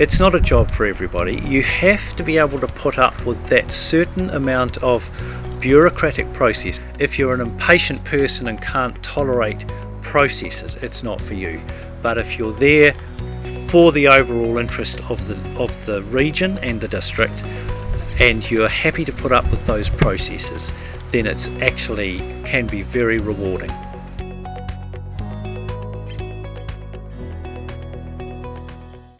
it's not a job for everybody. You have to be able to put up with that certain amount of bureaucratic process. If you're an impatient person and can't tolerate processes, it's not for you. But if you're there for the overall interest of the of the region and the district and you're happy to put up with those processes, then it's actually can be very rewarding.